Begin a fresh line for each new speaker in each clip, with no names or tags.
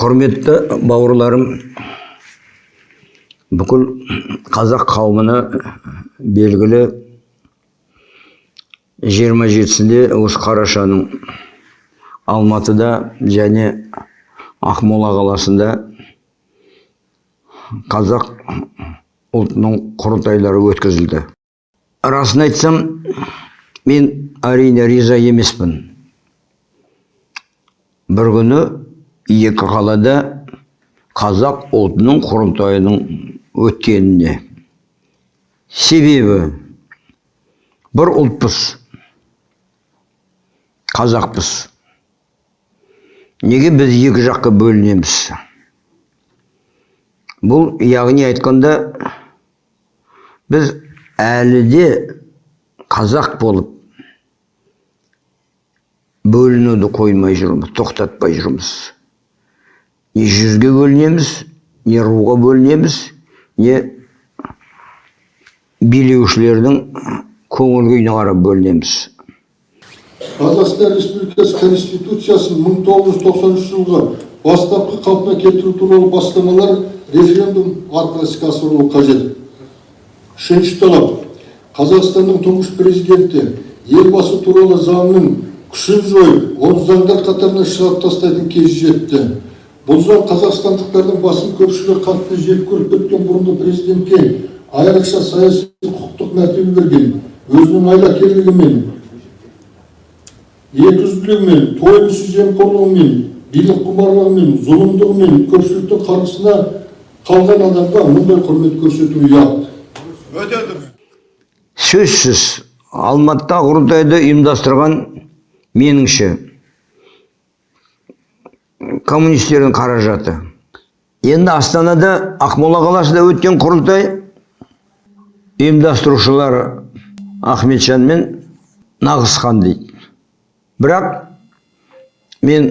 құрметті бауырларым бүкіл қазақ қауымына белгілі 27-сінде осы қарашаның алматыда және ақмола қаласында қазақ ұлтының құрылтайлары өткізілді. Расын айтсам мен әрине риза емеспін. Бір күні екі қалада қазақ ұлтының құрылтайының өткеніне. Себебі бір ұлтпыз қазақпыз. Неге біз екі жаққа бөлінеміз? Бұл яғни айтқанда біз әлі де қазақ болып бөлінуді қоймай жүрміз тоқтатпай жүрміз. Не жүзге бөлінеміз не руға бөлінеміз не билеушілердің көңіл күйіне қарап бөлінеміз.
Қазақстан республикасы конституциясын 1993 жылғы бастапқы қалпына келтіру туралы бастамалар референдум арқылы іске асырылуы қажет. Үшінші талап. Қазақстанның тұңғыш президенті елбасы туралы заңның күшін жойып оны заңдар қатарына шығарып тастайтын кез жетті. Бұл заң қазақстандықтардың басым көпшілігі қатты жек көріп кеткен бұрынғы президентке айрықша саяси құқықтық мәртебе берген өзінің айлакерлігімен екіжүзділігімен тойымсыз жемқорлығымен билік құмарлығымен зұлымдығымен көпшіліктің қарғысына қалған адамға мұндай құрмет көрсету ұят.
Өте дұрыс
сөзсіз алматыда құрылтайды ұйымдастырған меніңше коммунистердің қаражаты. Енді астанада ақмола қаласында өткен құрылтай ұйымдастырушылары ахметжан мен нағызхан дейді. Бірақ мен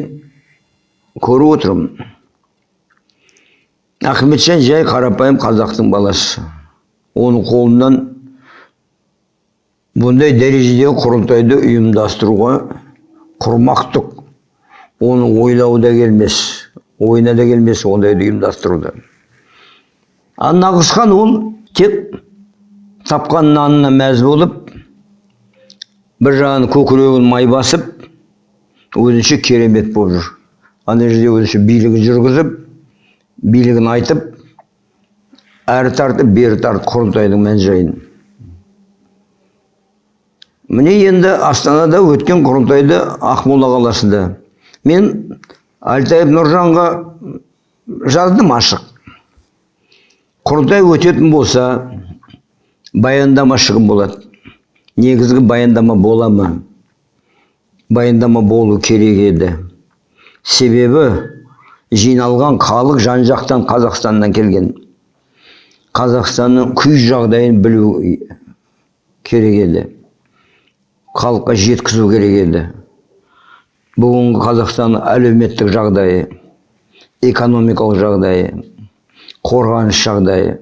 көріп отырмын. Ахметжан жай қарапайым қазақтың баласы. Оның қолынан бұндай дәрежедегі құрылтайды ұйымдастыруға құрмақтық оны ойлау да келмес ойына да келмес ондайды ұйымдастыруды ал нағызхан ол тек тапқан нанына мәз болып бір жағын көкірегін май басып өзінше керемет болып жүр ана жерде өзінше билігін жүргізіп билігін айтып әрі тартып бері тартып құрылтайдың мән жайын міне енді астанада өткен құрылтайды ақмола қаласында мен әлтаев нұржанға жаздым ашық. Құрылтай өтетін болса баяндама шығын болады. Негізгі баяндама бола ма баяндама болу керек еді. Себебі жиналған халық жан жақтан қазақстаннан келген. Қазақстанның күй жағдайын білу керек еді. Халыққа жеткізу керек еді. Бүгінгі қазақстанның әлеуметтік жағдайы экономикалық жағдайы қорғаныс жағдайы.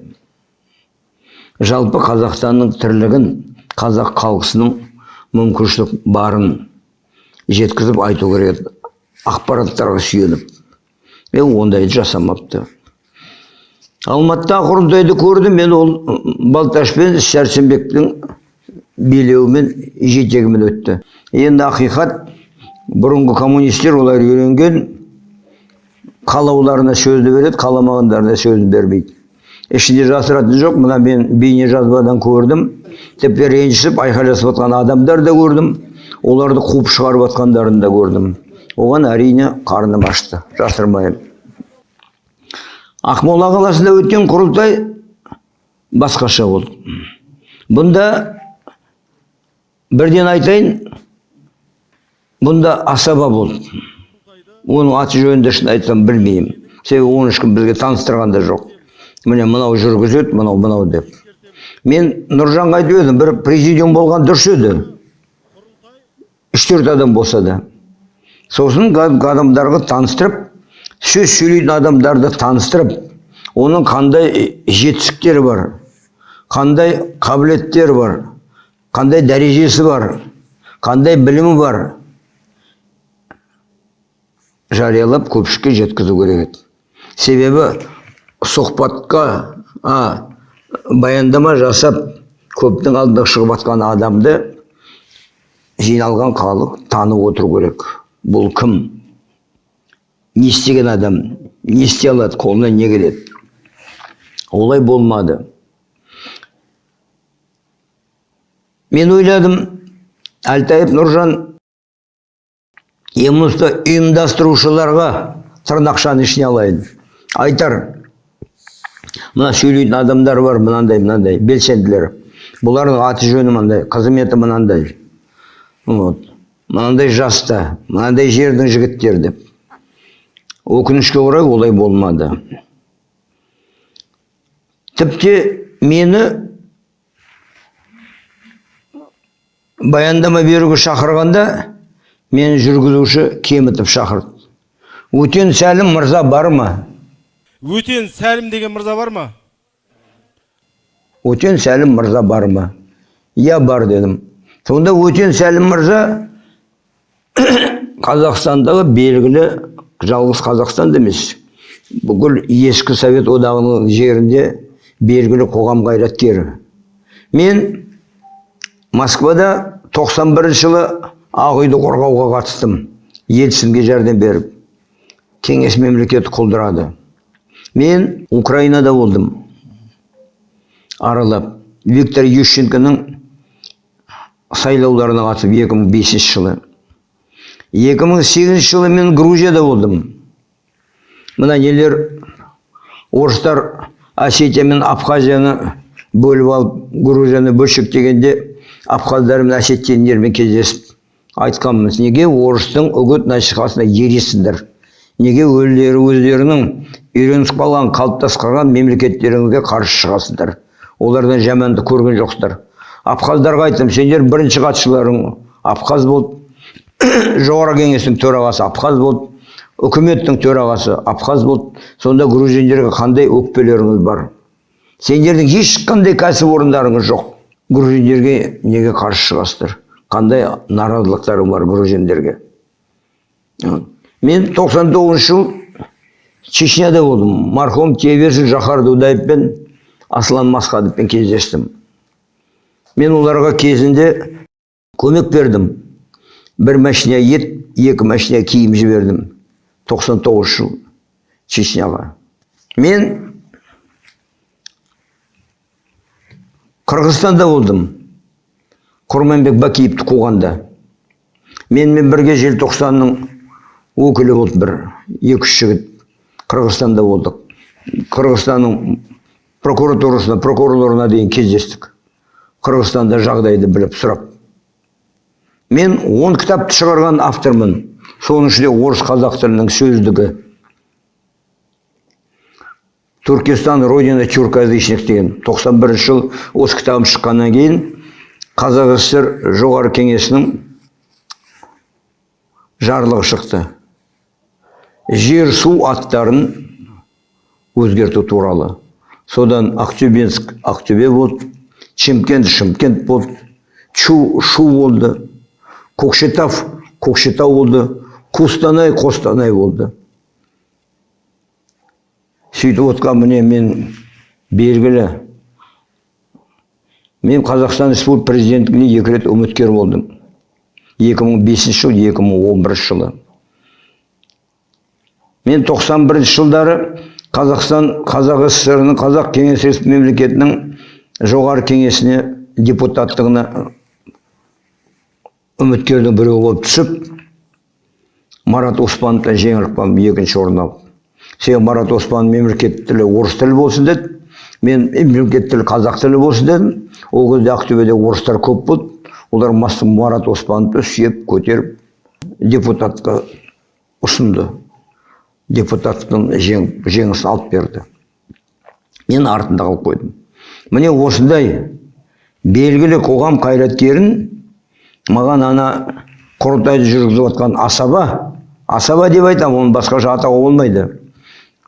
Жалпы қазақстанның тірлігін қазақ халқысының мүмкіншілік барын жеткізіп айту керек ақпараттарға сүйеніп. Е ондайды жасамапты. Алматыда құрылтайды көрдім мен ол балташ пен сәрсенбектің билеуімен жетегімен өтті. Енді ақиқат бұрынғы коммунистер олар үйренген қалауларына сөзді береді қаламағандарына сөзін бермейді. Ішінде жасыратын жоқ мына мен бейнежазбадан көрдім. Тіпті ренжісіп айқайласып жатқан адамдар да көрдім. Оларды қуып шығарып жатқандарын да көрдім. Оған әрине қарным ашты жасырмаймын ақмола қаласында өткен құрылтай басқаша болды. Бұнда бірден айтайын бұнда асаба болды оның аты жөнін де шын айтсам білмеймін себебі оны ешкім бізге таныстырған да жоқ міне мынау жүргізеді мынау мынау деп мен нұржанға айтып едім бір президиум болған дұрыс еді үш төрт адам болса да сосын адамдарға таныстырып сөз сөйлейтін адамдарды таныстырып оның қандай жетістіктері бар қандай қабілеттері бар қандай дәрежесі бар қандай білімі бар жариялап көпшілікке жеткізу керек. Еді себебі сұхбатқа а, баяндама жасап көптің алдына шығып жатқан адамды жиналған халық танып отыру керек. Бұл кім? Не істеген адам не істей алады қолынан не келеді? Олай болмады. Мен ойладым әлтаев нұржан емусты ұйымдастырушыларға тырнақшаны ішіне алайын. Айтар мына сөйлейтін адамдар бар мынандай мынандай белсенділер. Бұлардың аты жөні мынандай қызметі мынандай. Вот. Мынандай жаста мынандай жердің жігіттері деп өкінішке орай олай болмады. Тіпті мені баяндама беруге шақырғанда мені жүргізуші кемітіп шақырды өтен сәлім мырза бар ма?
Өтен сәлім деген мырза бар ма?
Өтен сәлім мырза бар ма? Иә бар дедім. Сонда өтен сәлім мырза қазақстандағы белгілі жалғыз қазақстанда емес бүкіл ескі совет одағының жерінде белгілі қоғам қайраткері. Мен москвада 91 жылы ақ үйді қорғауға қатыстым. Ельцинге жәрдем беріп кеңес мемлекеті құлдырады. Мен украинада болдым. Аралап виктор ющенконың сайлауларына қатысып 2005 жылы. 2008 жылы мен грузияда болдым. Мына нелер орыстар осетия мен абхазияны бөліп алып грузияны бөлшектегенде абхаздар мен осетиндермен кездесіп айтқанбыз неге орыстың үгіт насихатына ересіңдер неге өздері өздерінің үйренісіп қалған қалыптасып қалған мемлекеттеріңізге қарсы шығасыңдар олардан жаманды көрген жоқсыздар. Абхаздарға айттым сендер бірінші хатшыларың абхаз болды. Жоғарғы кеңестің төрағасы абхаз болды. Үкіметтің төрағасы абхаз болды. Сонда грузиндерге қандай өкпелеріңіз бар? Сендердің ешқандай кәсіпорындарыңыз жоқ. Грузиндерге неге қарсы шығасыздар? Қандай наразылықтарың бар грузиндерге? Мен 99 жыл чечняда болдым. Марқұм тиебершін жахар дудаев пен аслан масхадовпен кездестім. Мен оларға кезінде көмек бердім. Бір машина ет екі машина киім жібердім. 99 жыл чечняға. Мен қырғызстанда болдым. Құрманбек бакиевті қуғанда. Менімен бірге желтоқсанның өкілі болды бір екі үш жігіт. Қырғызстанда болдық. Қырғызстанның прокуратурасына прокурорларына дейін кездестік. Қырғызстанда жағдайды біліп сұрап. Мен он кітапты шығарған автормын. Соның ішінде орыс қазақ тілінің сөздігі. Туркестан родина тюркоязычных деген 91 жыл осы кітабым шыққаннан кейін қазақ сср жоғары кеңесінің жарлығы шықты. Жер су аттарын өзгерту туралы. Содан ақтөбенск ақтөбе болды шымкент шымкент болды шу шу болды көкшетау көкшетау болды қостанай қостанай болды. Сөйтіп отқан міне мен белгілі мен қазақстан республика президенттігіне екі рет үміткер болдым. 2005 жыл 2011 жылы. Мен 91 жылдары қазақстан қазақ сср ның қазақ кеңес мемлекетінің жоғары кеңесіне депутаттығына үміткердің біреуі болып түсіп марат оспановтан жеңіліп қалдым екінші орын алып себебі марат оспанов мемлекеттік тілі орыс тілі болсын деді. Мен мемлекеттік тілі қазақ тілі болсын дедім. Ол кезде ақтөбеде орыстар көп болды. Олар марат оспановты сүйеп көтеріп депутатқа ұсынды. Депутаттықтың жеңісін алып берді. Мен артында қалып қойдым. Міне осындай белгілі қоғам қайраткерін маған ана құрылтайды жүргізіп жатқан асаба асаба деп айтамын оны басқаша атауға болмайды.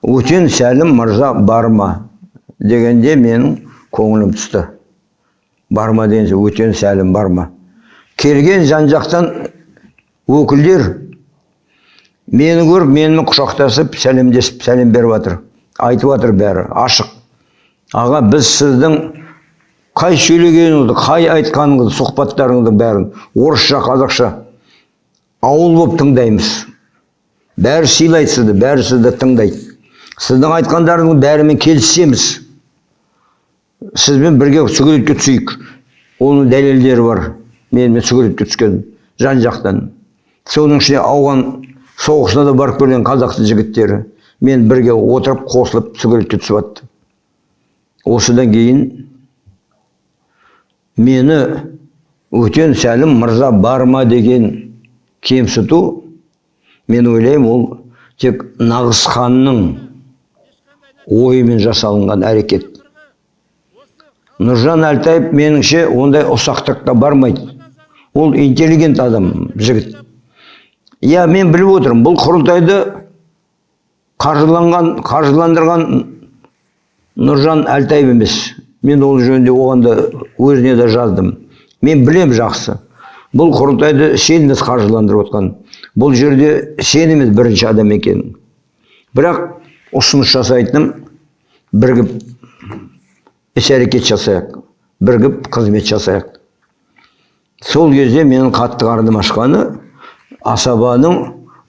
Өтен сәлім мырза бар ма? Дегенде менің көңілім түсті. Бар ма деген өтен сәлім бар ма келген жан жақтан өкілдер мені көріп менімен құшақтасып сәлемдесіп сәлем беріп жатыр айтып жатыр бәрі ашық. Аға біз сіздің қай сөйлегеніңізді қай айтқаныңызды сұхбаттарыңыздың бәрін орысша қазақша ауыл болып тыңдаймыз. Бәрі сыйлайды сізді бәрі сізді тыңдайды. Сіздің айтқандарыңыздың бәрімен келісеміз. Сізбен бірге суретке түсейік. Оның дәлелдері бар. Менімен суретке түскен жан жақтан. Соның ішінде ауған соғысына да барып келген қазақтың жігіттері мен бірге отырып қосылып суретке түсіп жатты осыдан кейін мені өтен сәлім мырза бар ма? деген кемсіту мен ойлаймын ол тек нағыз ханның ойымен жасалынған әрекет. Нұржан әлтаев меніңше ондай ұсақтыққа бармайды. Ол интеллигент адам жігіт. Иә мен біліп отырмын бұл құрылтайды қаржыланған қаржыландырған нұржан әлтаев емес. Мен ол жөнінде оған да өзіне де жаздым. Мен білем жақсы. Бұл құрылтайды сен емес қаржыландырып отқан. Бұл жерде сен емес бірінші адам екенің бірақ ұсыныс жасайтыным бірігіп іс әрекет жасайық бірігіп қызмет жасайық сол кезде менің қатты қарным ашқаны асабаның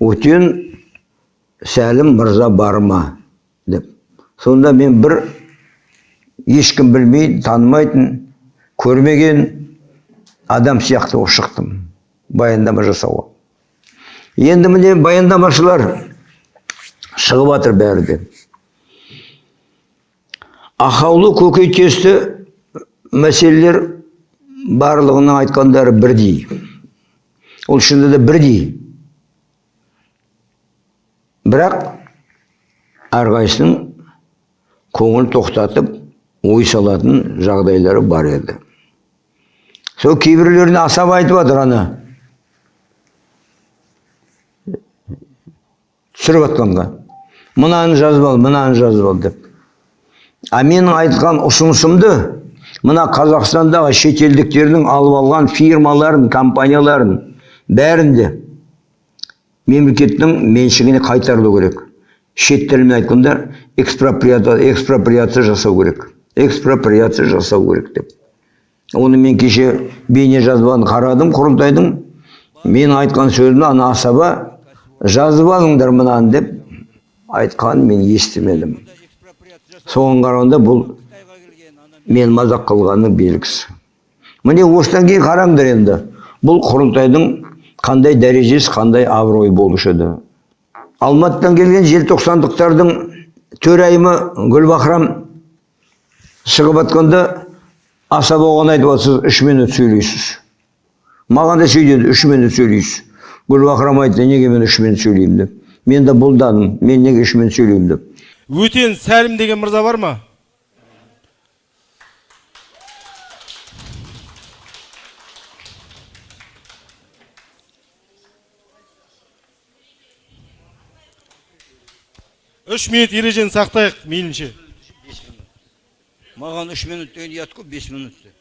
өтен сәлім мырза бар ма? деп. Сонда мен бір ешкім білмейтін танымайтын көрмеген адам сияқты болып шықтым баяндама жасауға. Енді міне баяндамашылар шығып жатыр бәрі де. Ақаулы көкейтесті мәселелер барлығының айтқандары бірдей. Ол шынында да бірдей. Бірақ әрқайсының көңіл тоқтатып ой салатын жағдайлары бар еді. Сол кейбіреулеріне асап айтып жатыр ана. Түсіріп жатқанға мынаны жазып ал мынаны жазып ал деп. А менің айтқан ұсынысымды мына қазақстандағы шетелдіктердің алып алған фирмаларын компанияларын бәрін де мемлекеттің меншігіне қайтарылу керек. Шет тілімен айтқанда экспроприация, жасау керек. Экспроприация жасау керек деп. Оны мен кеше бейне жазбаны қарадым құрылтайдың мен айтқан сөзімді ана асаба жазып алыңдар мынаны деп айтқанын мен естімедім. Соған қарағанда бұл мен мазақ қылғанның белгісі. Міне осыдан кейін қараңдар енді бұл құрылтайдың қандай дәрежесі қандай абыройы болушы еді. Алматыдан келген желтоқсандықтардың төрайымы гүлбахрам шығып жатқанда асаба оған айтып жатыр сіз үш минут сөйлейсіз маған да сөйдеді үш минут сөйлейсіз гүлбахрам айтты неге мен үш минут сөйлеймін? деп. Мен де бұлдадым мен неге үш минут сөйлеймін? деп.
Өтен сәлім деген мырза бар ма? Үш минут ережені сақтайық мейлінше.
Маған үш минут деген ұят қой бес минут деп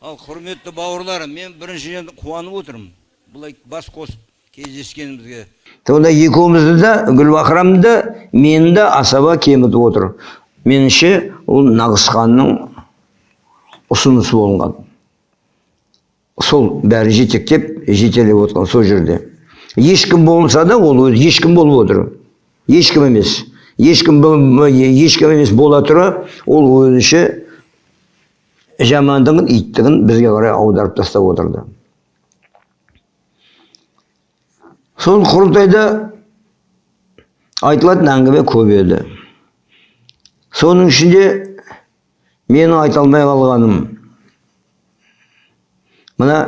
ал құрметті бауырларым мен біріншіден қуанып отырмын. Былай бас қосып. Кездескенімізге
сонда екеумізді де гүлбахрамды да мені де асаба кемітіп отыр. Меніңше ол нағыз ханның ұсынысы болған. Сол бәрі жетектеп жетелеп отқан сол жерде. Ешкім болса да ол ешкім болып отыр. Ешкім емес. Ешкім ешкім емес бола тұра ол өзінше жамандығын иттігін бізге қарай аударып тастап отырды. Сол құрылтайда айтылатын әңгіме көп еді. Соның ішінде менің айта алмай қалғаным мына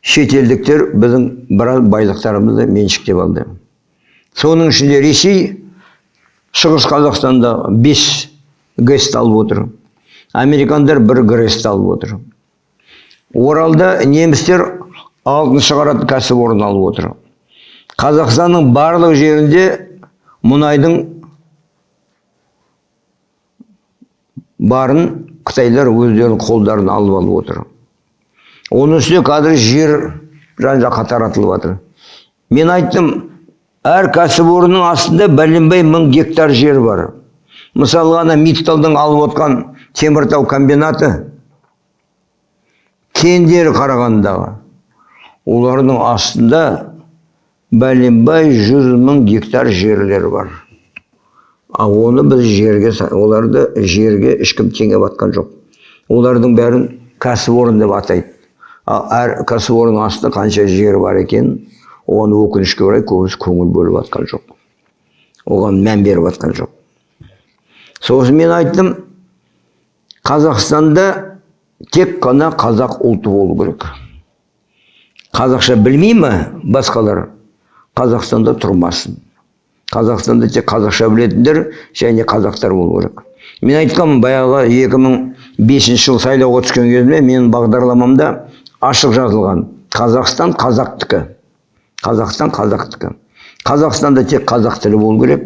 шетелдіктер біздің біраз байлықтарымызды меншіктеп алды. Соның ішінде ресей шығыс қазақстанда бес гэст алып отыр. Американдар бір грэст алып отыр. Оралда немістер алтын шығаратын кәсіпорын алып отыр. Қазақстанның барлық жерінде мұнайдың барын қытайлар өздерінің қолдарына алып алып отыр. Оның үстіне қазір жер жан жаққа таратылып жатыр. Мен айттым әр кәсіпорынның астында бәленбай мың гектар жер бар. Мысалы ана митталдың алып отқан теміртау комбинаты кендері қарағандыдағы. Олардың астында бәленбай жүз мың гектар жерлер бар. Ал оны біз жерге оларды жерге ешкім теңеп жатқан жоқ. Олардың бәрін кәсіпорын деп атайды. Ал әр кәсіпорынның астында қанша жер бар екен оған өкінішке орай көбісі көңіл бөліп жатқан жоқ. Оған мән беріп жатқан жоқ. Сосын мен айттым қазақстанда тек қана қазақ ұлты болу керек. Қазақша білмей ма басқалар? Қазақстанда тұрмасын. Қазақстанда тек қазақша білетіндер және қазақтар болу керек. Мен айтқанмын баяғы 2005 жыл сайлауға түскен кезімде менің бағдарламамда ашық жазылған қазақстан қазақтікі қазақстан қазақтікі қазақстанда тек қазақ тілі болу керек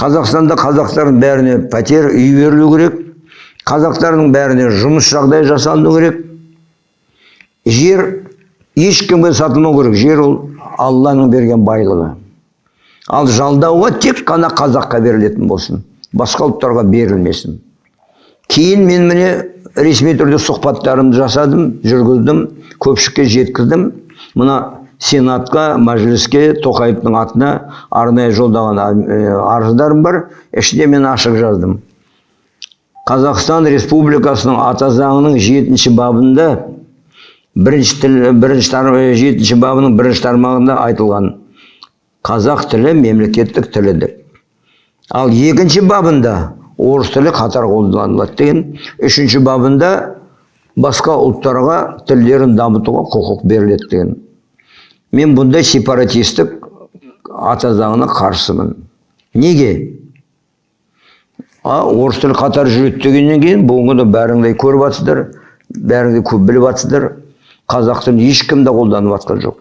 қазақстанда қазақтардың бәріне пәтер үй берілу керек қазақтардың бәріне жұмыс жағдай жасалыну керек жер ешкімге сатылмау керек жер ол алланың берген байлығы. Ал жалдауға тек қана қазаққа берілетін болсын басқа ұлттарға берілмесін. Кейін мен міне ресми түрде сұхбаттарымды жасадым жүргіздім көпшілікке жеткіздім. Мына сенатқа мәжіліске тоқаевтың атына арнайы жолдаған арыздарым бар ішінде мен ашық жаздым. Қазақстан республикасының ата заңының жетінші бабында бірінші тіл бірінші тар, жетінші бабының бірінші тармағында айтылған қазақ тілі мемлекеттік тілі деп ал екінші бабында орыс тілі қатар қолданылады деген үшінші бабында басқа ұлттарға тілдерін дамытуға құқық беріледі деген. Мен бұндай сепаратистік ата заңына қарсымын. Неге? А орыс тілі қатар жүреді дегеннен кейін бүгінгі күні бәріңдей көріп жатсыздар бәріңде көп біліп жатсыздар қазақ тілін ешкім де қолданып жатқан жоқ.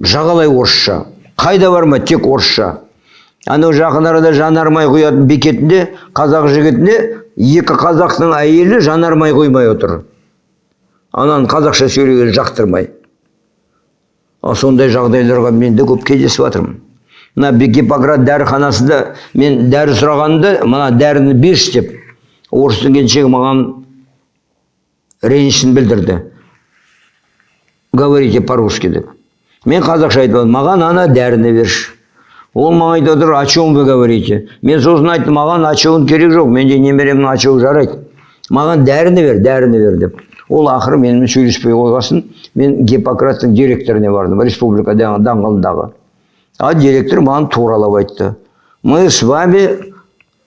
Жағалай орысша қайда барма тек орысша. Анау жақын арада жанармай құятын бекетінде қазақ жігітіне екі қазақтың әйелі жанармай құймай отыр. Ананы қазақша сөйлеген жақтырмай. Ал сондай жағдайларға мен де көп кездесіп жатырмын мына гиппократ дәріханасында мен дәрі сұрағанда мына дәріні берші деп орыстың келіншегі маған ренішін білдірді. Говорите по русски деп мен қазақша айтып алдым маған ана дәріні берші. Ол маған айтып отыр о чем вы говорите? Мен сосын айттым маған очоуын керек жоқ менде немеремнің очоуы жарайды. Маған дәріні бер дәріні бер деп. Ол ақыры менімен сөйлеспей қойғасын мен гиппократтың директорына бардым республика даңғылындағы. А директор маған туралап айтты. Мы с вами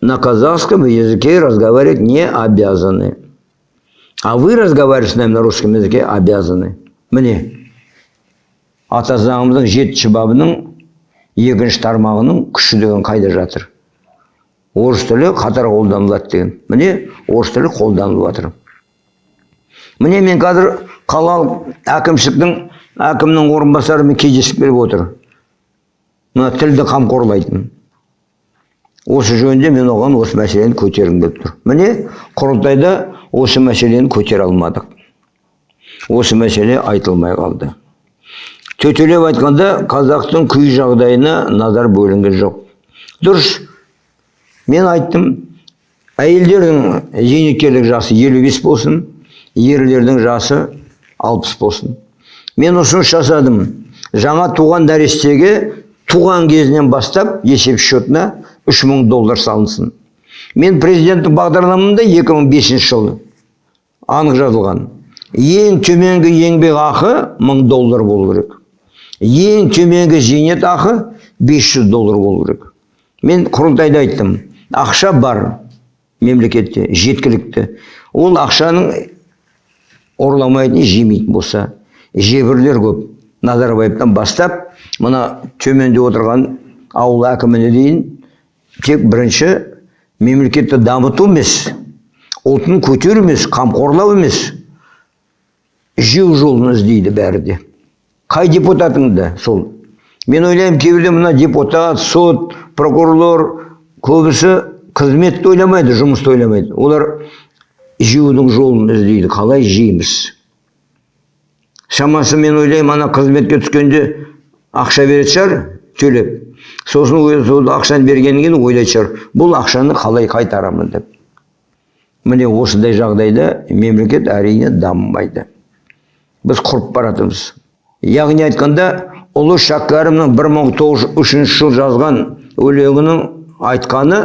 на казахском языке разговаривать не обязаны. А вы разговаривать с нами на русском языке обязаны міне ата заңымыздың жетінші бабының екінші тармағының күші деген қайда жатыр? Орыс тілі қатар қолданылады деген. Міне орыс тілі қолданылып жатыр. Міне мен қазір қалалық әкімшіліктің әкімнің орынбасарымен кездесіп келіп отыр. Мына тілді қамқорлайтын. Осы жөнінде мен оған осы мәселені көтергім келіп тұр. Міне құрылтайда осы мәселені көтере алмадық. Осы мәселе айтылмай қалды. Төтелеп айтқанда қазақтың күй жағдайына назар бөлінген жоқ. Дұрыс. Мен айттым әйелдердің зейнеткерлік жасы елу бес болсын ерлердің жасы алпыс болсын. Мен ұсыныс жасадым. Жаңа туған нәрестеге туған кезінен бастап есеп счетына үш мың доллар салынсын. Мен президенттік бағдарламамда 2005 жылы анық жазылған. Ең төменгі еңбек ақы мың доллар болу керек. Ең төменгі зейнет ақы 500 доллар болу керек. Мен құрылтайда айттым. Ақша бар мемлекетте жеткілікті. Ол ақшаның ұрламайтын жемейтін болса жебірлер көп. Назарбаевтан бастап мына төменде отырған ауыл әкіміне дейін тек бірінші мемлекетті дамыту емес ұлтын көтеру емес қамқорлау емес жеу жолын іздейді бәрі де. Қай депутатың да сол? Мен ойлаймын кейбірде мына депутат сот прокурорлар көбісі қызметті ойламайды жұмысты ойламайды. Олар жеудің жолын іздейді қалай жейміз? Шамасы мен ойлаймын ана қызметке түскенде ақша беретін шығар төлеп. Сосын сол ақшаны бергеннен кейін ойлайтын шығар бұл ақшаны қалай қайтарамын? деп. Міне осындай жағдайда мемлекет әрине дамымайды. Біз құрып баратырмыз яғни айтқанда ұлы шәкәрімнің 1903 жыл жазған өлеңінің айтқаны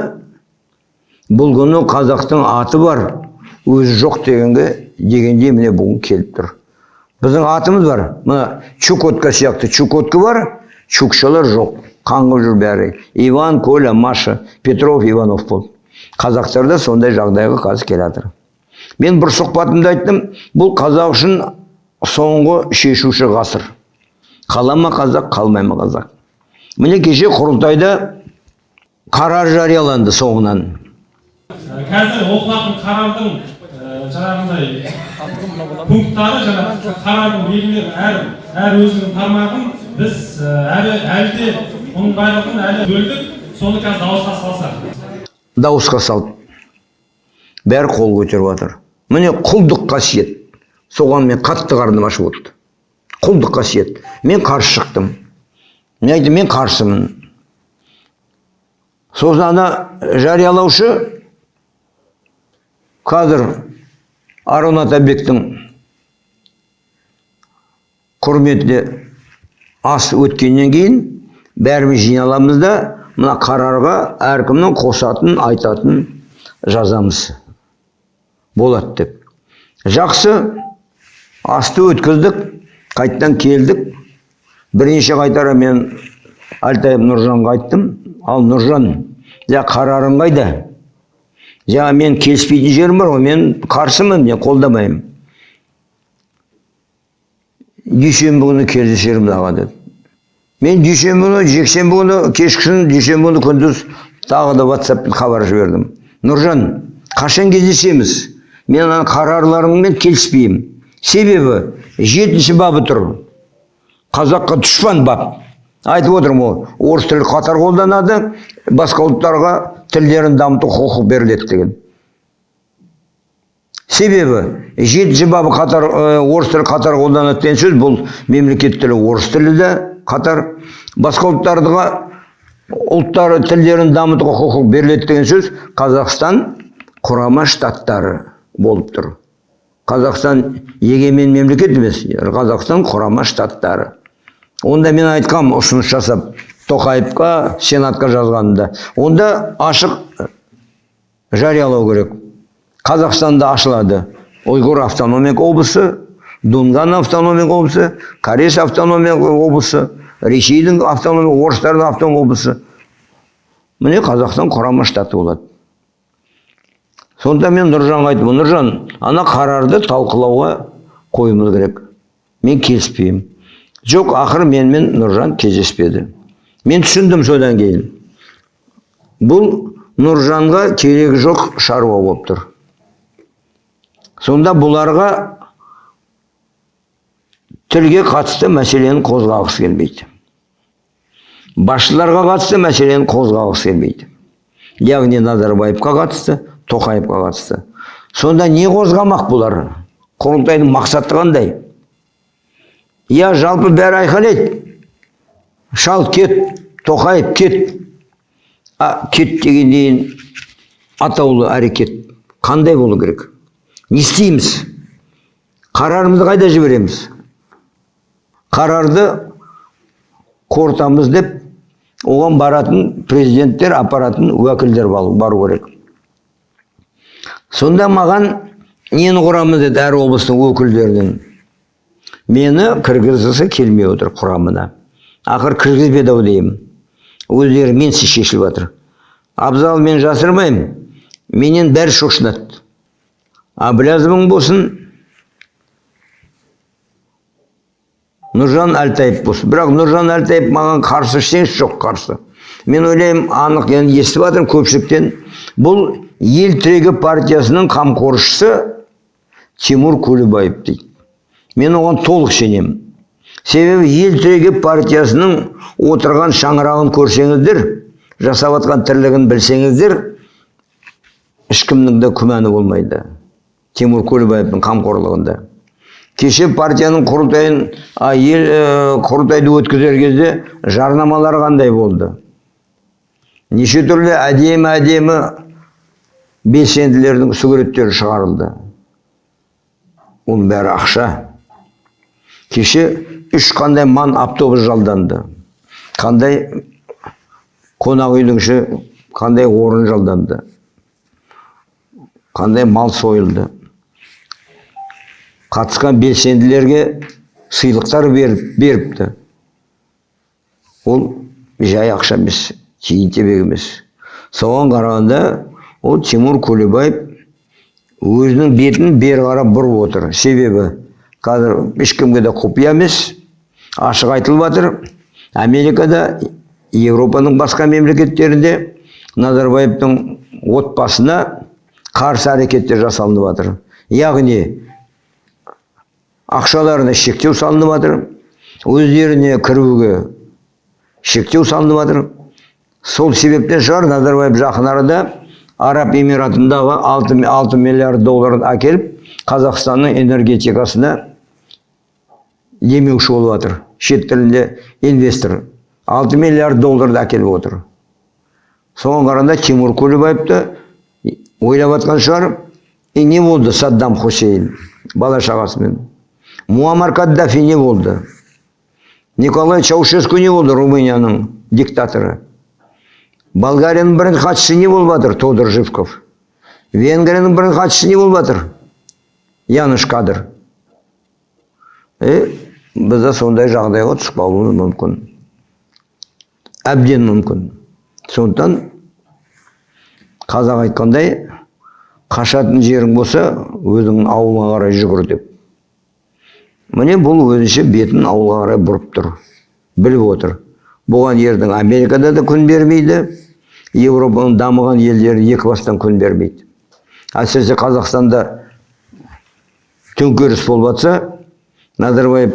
бұл күні қазақтың аты бар өзі жоқ дегенге дегенде міне бүгін келіп тұр біздің атымыз бар мына чукотка сияқты чукотка бар чукшалар жоқ қаңғып жүр бәрі иван коля маша петров иванов болды қазақтарда сондай жағдайға қазір келе жатыр мен бір сұхбатымда айттым бұл қазақ үшін соңғы шешуші ғасыр. Қала ма қазақ қалмай ма қазақ. Міне кеше құрылтайда қарар жарияланды соңынан.
Қазір оқылатын қарардың ә, жаңағындай пункттары жаңағы қарардың белгілері әр әр өзінің тармағын біз ә, әлі әлі де оның барлығын әлі бөлдік. Соны қазір дауысқа салсақ.
Дауысқа салды бәрі қол көтеріп жатыр. Міне құлдық қасиет. Соған мен қатты қарным ашып отыр құлдық қасиет. Мен қарсы шықтым. Мен айттым мен қарсымын. Сосын ана жариялаушы қазір арон атабектің құрметіне ас өткеннен кейін бәріміз жиналамыз да мына қарарға әркімнің қосатын айтатын жазамыз. Болады деп. Жақсы асты өткіздік қайттан келдік. Бірнеше қайтара мен әлтаев нұржанға айттым ал нұржан жа қарарың қайда? Жаңа мен келіспейтін жерім бар ғой мен қарсымын мен қолдамаймын дүйсенбі күні кездесерміз аға деді. Мен дүйсенбі күні жексенбі күні кешкісін дүйсенбі күні күндіз тағы да ватсаппен хабар жібердім нұржан қашан кездесеміз? Мен ана қарарларыңмен келіспеймін себебі жетінші бабы тұр. Қазаққа дұшпан бап. Айтып отырмын ғой орыс тілі қатар қолданады басқа ұлттарға тілдерін дамыту құқық беріледі деген. Себебі жетінші бабы қатар орыс тілі қатар қолданады деген сөз бұл мемлекет тілі орыс тілі де қатар. Басқа ұлттарға ұлттар тілдерін дамытуға құқық беріледі деген сөз қазақстан құрама штаттары болып тұр. Қазақстан егемен мемлекет емес қазақстан құрама штаттары. Онда мен айтқам ұсыныс жасап тоқаевқа сенатқа жазғанымда. Онда ашық жариялау керек. Қазақстанда ашылады ұйғыр автономиялық облысы дунган автономиялық облысы корейс автономиялық облысы ресейдің автономиялық орыстардың автономиялық облысы. Міне қазақстан құрама штаты болады. Сонда мен нұржанға айттым нұржан ана қарарды талқылауға қоюымыз керек. Мен келіспеймін жоқ ақыры менімен нұржан кездеспеді. Мен түсіндім содан кейін. Бұл нұржанға керегі жоқ шаруа болып тұр. Сонда бұларға тілге қатысты мәселені қозғағысы келмейді. Басшыларға қатысты мәселені қозғағысы келмейді. Яғни назарбаевқа қатысты тоқаевқа қатысты сонда не қозғамақ бұлар? Құрылтайдың мақсаты қандай? Иә жалпы бәрі айқайлайды. Шал кет тоқаев кет. А кет дегеннен атаулы әрекет қандай болу керек? Не істейміз? Қарарымызды қайда жібереміз? Қарарды қорытамыз деп оған баратын президенттер апаратын уәкілдер бару керек. Сонда маған нені құрамыз деді әр облыстың өкілдерінен. Мені кіргізгісі келмей отыр құрамына. Ақыр кіргізбеді ау деймін. Өздері менсіз шешіліп жатыр. Абзал мен жасырмаймын. Менен бәрі шошынады. Әбіләзовың болсын. Нұржан әлтаев болсын. Бірақ нұржан әлтаев маған қарсы ештеңесі жоқ қарсы. Мен ойлаймын анық енді естіп жатырмын көпшіліктен. Бұл ел тірегі партиясының қамқоршысы тимур көлібаев дейді. Мен оған толық сенемін. Себебі ел тірегі партиясының отырған шаңырағын көрсеңіздер жасап жатқан тірлігін білсеңіздер ешкімнің де күмәні болмайды тимур көлібаевтың қамқорлығында. Кеше партияның құрылтайын а, ел ә, құрылтайды өткізер кезде жарнамалар қандай болды? Неше түрлі әдемі әдемі белсенділердің суреттері шығарылды. Оның бәрі ақша. Кеше үш қандай ман автобус жалданды. Қандай қонақ үйдің іші қандай орын жалданды. Қандай мал сойылды. Қатысқан белсенділерге сыйлықтар беріп, беріпті. Ол жай ақша емес тиын тебек емес. Соған қарағанда ол тимур көлебаев өзінің бетін бері қарап бұрып отыр. Себебі қазір ешкімге де құпия емес. Ашық айтылып жатыр. Америкада еуропаның басқа мемлекеттерінде назарбаевтың отбасына қарсы әрекеттер жасалынып жатыр. Яғни ақшаларына шектеу салынып жатыр. Өздеріне кіруге шектеу салынып жатыр. Сол себептен шығар назарбаев жақын арада араб эмиратындағы 6, 6 миллиард долларын әкеліп қазақстанның энергетикасына демеуші болып жатыр шет тілінде инвестор. 6 миллиард долларды әкеліп отыр. Соған қарағанда тимур көлебаевты ойлап жатқан шығар и не болды саддам хусейн бала шағасымен. Муаммар каддафи не болды. Николай чаушеску не болды румынияның диктаторы болгарияның бірінші хатшысы не болып жатыр тодор живков? Венгрияның бірінші хатшысы не болып жатыр? Яныш кадр е біз де сондай жағдайға түсіп қалуымыз мүмкін. Әбден мүмкін. Сондықтан қазақ айтқандай қашатын жерің болса өзіңнің ауылыңа қарай жүгір деп. Міне бұл өзінше бетін ауылға қарай бұрып тұр біліп отыр. Бұған ердің америкада да күн бермейді еуропаның дамыған елдері екі бастан күн бермейді. Әсіресе қазақстанда төңкеріс болып жатса назарбаев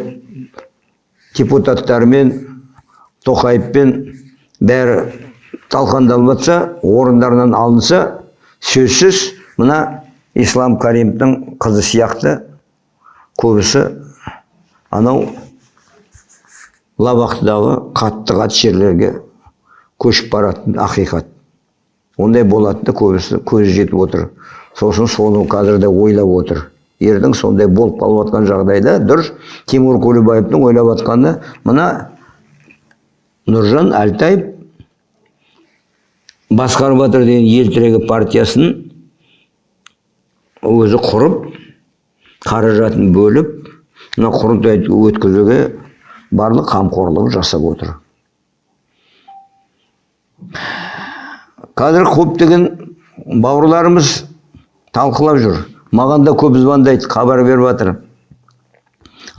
депутаттармен тоқаевпен бәрі талқандалып жатса орындарынан алынса сөзсіз мына ислам каримовтың қызы сияқты көбісі анау лабақтыдағы қатты қатты жерлерге көшіп баратын ақиқат. Ондай болатыны көбісі көзі жетіп отыр. Сосын соны қазір де ойлап отыр. Ердің сондай болып қалып жатқан жағдайда дұрыс тимур көлебаевтың ойлап жатқаны мына нұржан әлтаев басқарып жатыр деген ел тірегі партиясын өзі құрып қаражатын бөліп мына құрылтайды өткізуге барлық қамқорлығын жасап отыр. Қазір көптеген бауырларымыз талқылап жүр. Маған да көп звондайды хабар беріп жатыр.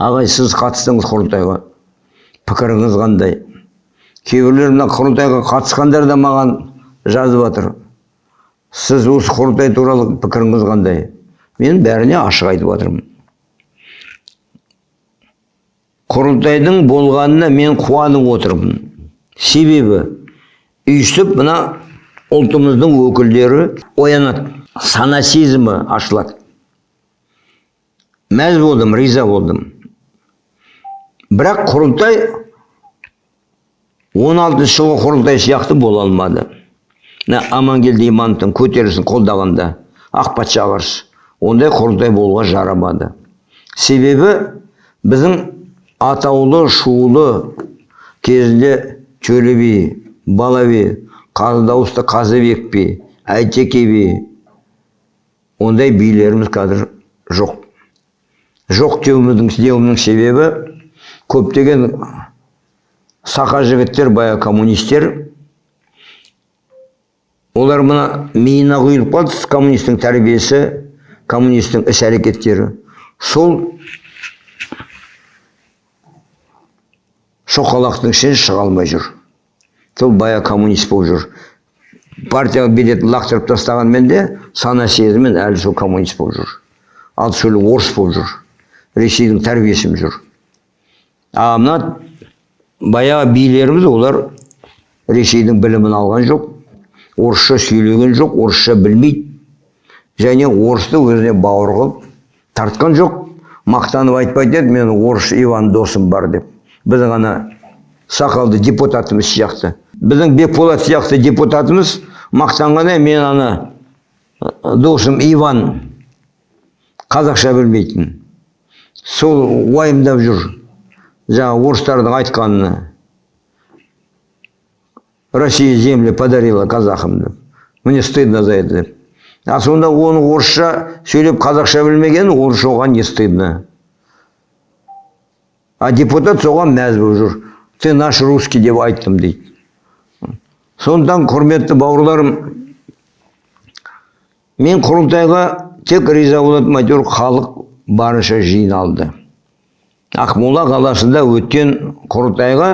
Ағай сіз қатыстыңыз құрылтайға. Пікіріңіз қандай? Кейбіреулер мына құрылтайға қатысқандар да маған жазып жатыр. Сіз осы құрылтай туралы пікіріңіз қандай? Мен бәріне ашық айтып жатырмын құрылтайдың болғанына мен қуанып отырмын. Себебі үйсіп мына ұлтымыздың өкілдері оянады сана сезімі ашылады. Мәз болдым риза болдым. Бірақ құрылтай 16 жылғы құрылтай сияқты бола алмады. Мына амангелді имановтың көтерілісін қолдағанда ақ патшаға қарсы ондай құрылтай болуға жарамады. Себебі біздің атаулы шулы кезінде төле би бала би қазы дауысты қазыбек би әйтеке би ондай билеріміз қазір жоқ. Жоқ деуіміздің деуімнің себебі көптеген сақа жігіттер бая коммунистер олар мына миына құйылып қалды коммунистің тәрбиесі коммунистің іс әрекеттері сол шоқалақтың ішінен шыға алмай жүр. Сол бая коммунист болып жүр. Партияға билетін лақтырып тастағанмен де сана сезіммен әлі сол коммунист болып жүр. Ал сөйле орыс болып жүр. Ресейдің тәрбиесімен жүр. А мына баяғы билеріміз олар ресейдің білімін алған жоқ орысша сөйлеген жоқ орысша білмейді. Және орысты өзіне бауыр қылып тартқан жоқ. Мақтанып айтпайды еді менің орыс иван досым бар деп. Біздің ана сақалды депутатымыз сияқты біздің бекболат сияқты депутатымыз мақтанғанда мен ана досым иван қазақша білмейтін сол уайымдап жүр жаңағы орыстардың айтқанына Россия земли подарила казахам деп мне стыдно за это деп а сонда оны орысша сөйлеп қазақша білмеген оған не стыдно а депутат соған мәз болып жүр. Ты наш русский деп айттым дейді. Сондықтан құрметті бауырларым мен құрылтайға тек риза болатыным әйтеуір халық барынша жиналды. Ақмола қаласында өткен құрылтайға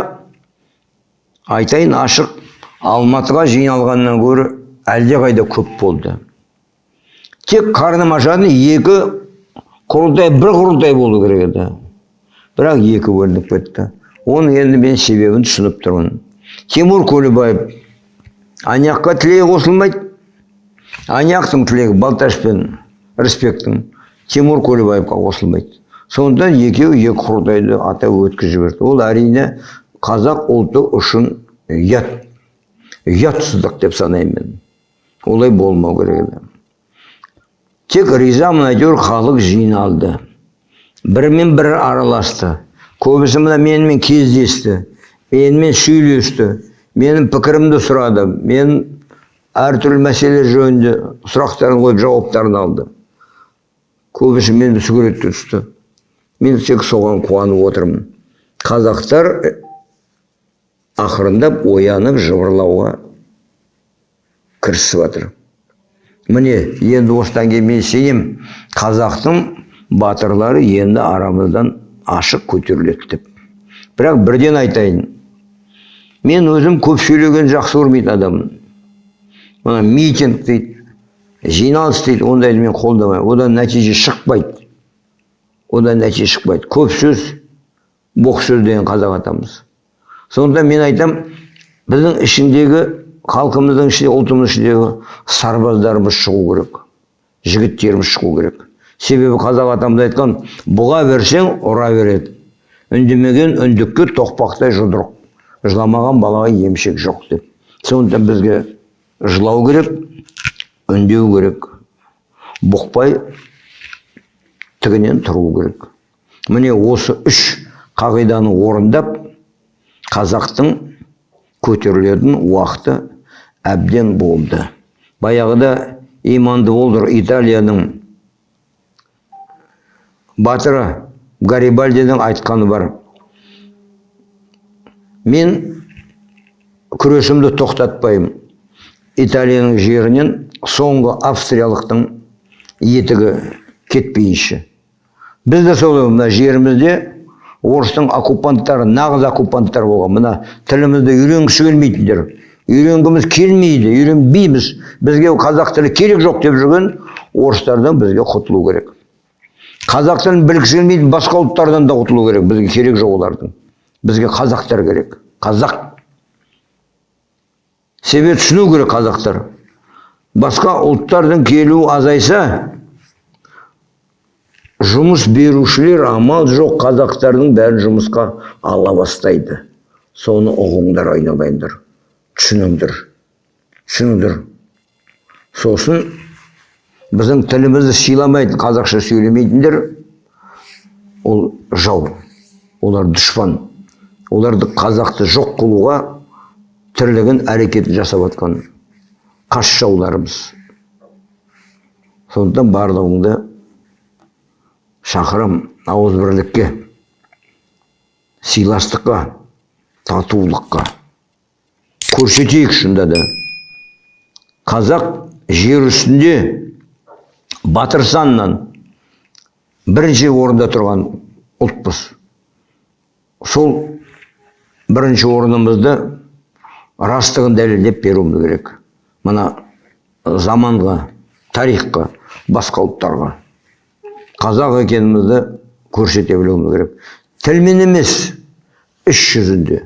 айтайын ашық алматыға жиналғаннан гөрі әлдеқайда көп болды. Тек қарным ашатын екі құрылтай бір құрылтай болу керек еді. Бірақ екі бөлініп кетті. Оның енді мен себебін түсініп тұрмын. Тимур көлібаев аняққа тілегі қосылмайды аняқтың тілегі балташ пен рысбектің тимур көлібаевқа қосылмайды сондықтан екеуі екі құрылтайды атап өткізіп жіберді. Ол әрине қазақ ұлты үшін ұят ұятсыздық деп санаймын. Мен олай болмау керек еді. Тек ризамын әйтеуір халық жиналды. Бірімен бірі араласты. Көбісі мына менімен кездесті. Менімен сөйлесті. Менің пікірімді сұрады. Мен әртүрлі мәселе жөнінде сұрақтарын қойып жауаптарын алды. Көбісі мені суретке түсті. Мен тек соған қуанып отырмын. Қазақтар ақырындап оянып жыбырлауға кірісіп жатыр міне енді осыдан кейін мен сенемін. Қазақтың батырлары енді арамыздан ашық көтеріледі деп. Бірақ бірден айтайын мен өзім көп сөйлеген жақсы көрмейтін адаммын. Мына митинг дейді жиналыс дейді ондайды мен қолдамаймын. Одан нәтиже шықпайды. Одан нәтиже шықпайды. Көп сөз боқ сөз деген қазақ атамыз. Сондықтан мен айтам біздің ішіндегі халқымыздың ішінде ұлтымыздың ішіндегі сарбаздарымыз шығу керек жігіттеріміз шығу керек. Себебі қазақ атамыз айтқан бұға берсең ұра береді үндемеген үндікке тоқпақтай жұдырық. Жыламаған балаға емшек жоқ деп. Сондықтан бізге жылау керек үндеу керек. Бұқпай тігінен тұру керек. Міне осы үш қағиданы орындап қазақтың көтерілетін уақыты әбден болды. Баяғыда иманды болдыр италияның батыры гарибальдидің айтқаны бар. Мен күресімді тоқтатпаймын. Италияның жерінен соңғы австриялықтың етігі кетпейінше. Біз де солай мына жерімізде орыстың оккупанттары нағыз оккупанттар болған. Мына тілімізді үйренгісі келмейтіндер. Үйренгіміз келмейді үйренбейміз. Бізге қазақ тілі керек жоқ деп жүрген орыстардан бізге құтылу керек қазақ тілін білгісі келмейтін басқа ұлттардан да құтылу керек. Бізге керек жоқ олардың. Бізге қазақтар керек. Қазақ. Себебі түсіну керек қазақтар. Басқа ұлттардың келуі азайса жұмыс берушілер амал жоқ қазақтардың бәрін жұмысқа ала бастайды. Соны ұғыңдар айналайындар. Түсініңдер. Түсініңдер. Сосын біздің тілімізді сыйламайтын қазақша сөйлемейтіндер. Ол жау олар дұшпан. Оларды қазақты жоқ қылуға тірлігін әрекетін жасап жатқан қас жауларымыз. Сондықтан барлығыңды шақырам ауызбірлікке сыйластыққа татулыққа. Көрсетейік шынында да. Қазақ жер үстінде батыр санынан бірінші орында тұрған ұлтпыз. Сол бірінші орнымызды растығын дәлелдеп беруіміз керек. Мына заманға тарихқа басқа ұлттарға. Қазақ екенімізді көрсете білуіміз керек. Тілмен емес іс жүзінде.